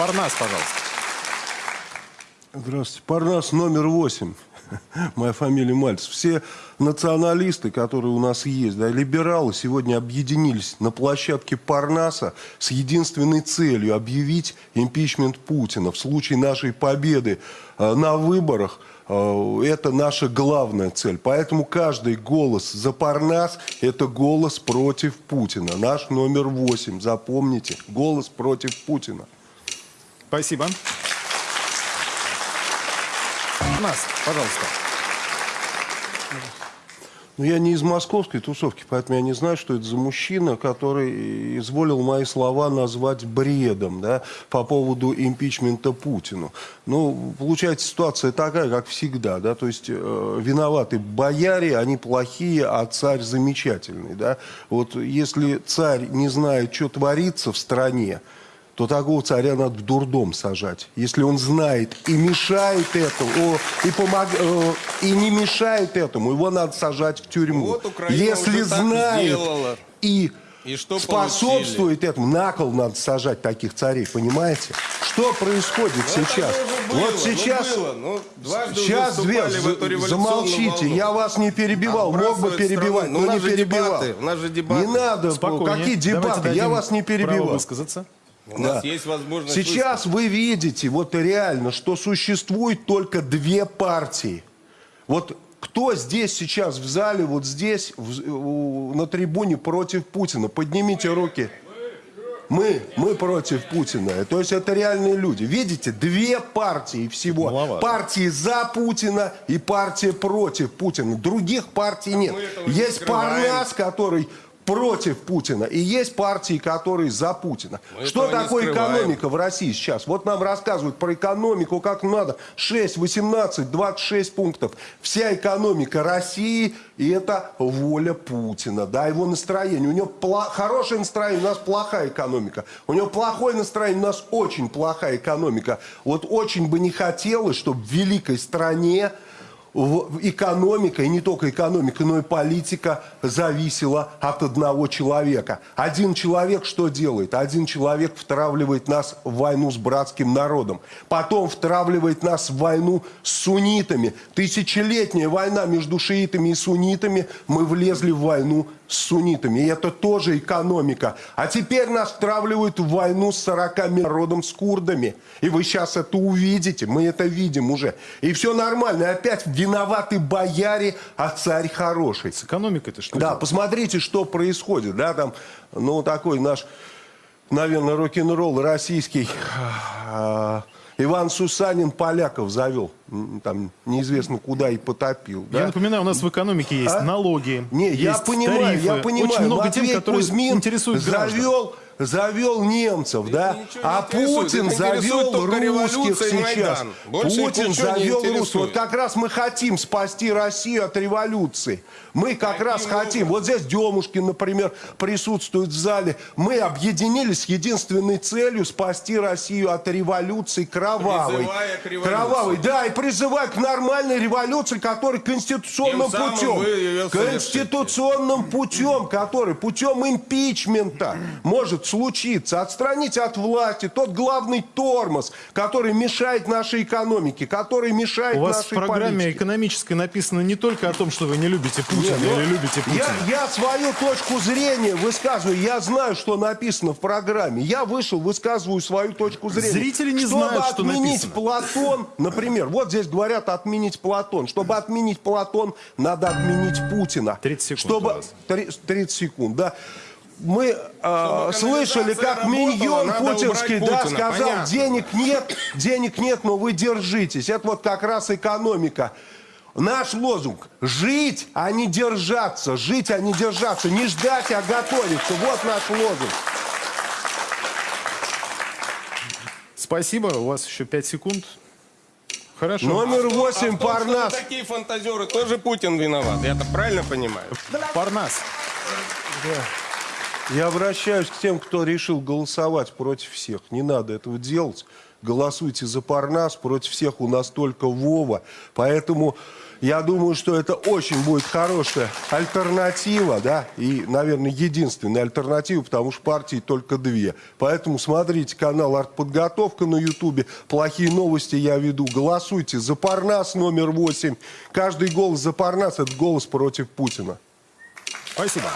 Парнас, пожалуйста. Здравствуйте. Парнас номер восемь. Моя фамилия Мальцев. Все националисты, которые у нас есть, да, либералы, сегодня объединились на площадке Парнаса с единственной целью объявить импичмент Путина. В случае нашей победы э, на выборах э, это наша главная цель. Поэтому каждый голос за Парнас – это голос против Путина. Наш номер восемь. Запомните. Голос против Путина. Спасибо. Парнас, пожалуйста. Ну, я не из московской тусовки, поэтому я не знаю, что это за мужчина, который изволил мои слова назвать бредом, да, по поводу импичмента Путину. Ну, получается ситуация такая, как всегда, да, то есть э, виноваты бояре, они плохие, а царь замечательный, да. Вот если царь не знает, что творится в стране, то такого царя надо в дурдом сажать. Если он знает и мешает этому, о, и, помог, э, и не мешает этому, его надо сажать в тюрьму. Вот Украина Если знает и, И что способствует этому, на кол надо сажать таких царей, понимаете? Что происходит Ну, сейчас? было, вот ну, сейчас, было. Ну, дважды уже сейчас две, эту революционную замолчите, волну. я вас не перебивал, мог бы перебивать, страну. Ну, но у нас не перебивал. дебаты, у нас же дебаты. Не надо, Спокойнее. какие Давайте дебаты, я вас не право перебивал. высказаться. У нас Да. есть возможность Сейчас вы видите, вот реально, что существует только две партии. Вот кто здесь сейчас в зале, вот здесь, в- на трибуне против Путина? Поднимите руки. Мы, мы против Путина. То есть это реальные люди. Видите, две партии всего. Маловато. Партии за Путина и партия против Путина. Других партий нет. Есть. Парнас, который против Путина, и есть партии, которые за Путина. Мы Что такое экономика в России сейчас? Вот нам рассказывают про экономику, как надо. 6, 18, 26 пунктов. Вся экономика России, и это воля Путина, да, его настроение. У него хорошее настроение, у нас плохая экономика. У него плохое настроение, у нас очень плохая экономика. Вот очень бы не хотелось, чтобы в великой стране экономика, и не только экономика, но и политика зависела от одного человека. Один человек что делает? Один человек втравливает нас в войну с братским народом. Потом втравливает нас в войну с суннитами. Тысячелетняя война между шиитами и суннитами. Мы влезли в войну с суннитами. И это тоже экономика. А теперь нас втравливают в войну с 40 народом, с курдами. И вы сейчас это увидите. Мы это видим уже. И все нормально. И опять виноваты бояре, а царь хороший. С экономикой-то что? Да, посмотрите, что происходит. Да, там, ну, такой наш, наверное, рок-н-ролл российский. а, Иван Сусанин поляков завел. Там неизвестно куда и потопил. Я да? напоминаю, у нас в экономике есть А? налоги, Не, я есть понимаю, тарифы. я понимаю. Очень много Матвей тем, которые Кузьмин интересуют завел, завел немцев, да? не А. Путин завел русских сейчас. Путин завел русских. Вот как раз мы хотим спасти Россию от революции. Мы как раз хотим. Вот здесь Демушкин, например, присутствует в зале. Мы объединились с единственной целью спасти Россию от революции кровавой. Призывая к революции. Кровавой, да, и призывая к нормальной революции, которая конституционным Тем путем. Конституционным путем, который путем импичмента может случиться. Отстранить от власти тот главный тормоз, который мешает нашей экономике, который мешает У вас в нашей программе политике. экономической написано не только о том, что вы не любите Путина Нет, или любите Путина. Я, я свою точку зрения высказываю. Я знаю, что написано в программе. Я вышел, высказываю свою точку зрения. Зрители не Чтобы знают, что отменить написано. Платон, например, вот здесь говорят отменить Платон. Чтобы отменить Платон, надо отменить Путина. 30 секунд Чтобы... у вас. Три- 30 секунд, да. Мы э, слышали, как миньон путинский да, Путина, сказал, понятно. денег нет, денег нет, но вы держитесь. Это вот как раз экономика. Наш лозунг – жить, а не держаться. Жить, а не держаться. Не ждать, а готовиться. Вот наш лозунг. Спасибо, у вас еще 5 секунд. Хорошо. Номер А 8 в том, что Парнас. вы такие фантазеры, тоже Путин виноват. Я это правильно понимаю? Парнас. Я обращаюсь к тем, кто решил голосовать против всех. Не надо этого делать. голосуйте за Парнас, против всех у нас только Вова. Поэтому я думаю, что это очень будет хорошая альтернатива, да, и, наверное, единственная альтернатива, потому что партий только две. Поэтому смотрите канал «Артподготовка» на Ютубе. Плохие новости я веду. Голосуйте за Парнас номер 8. Каждый голос за Парнас – это голос против Путина. Спасибо.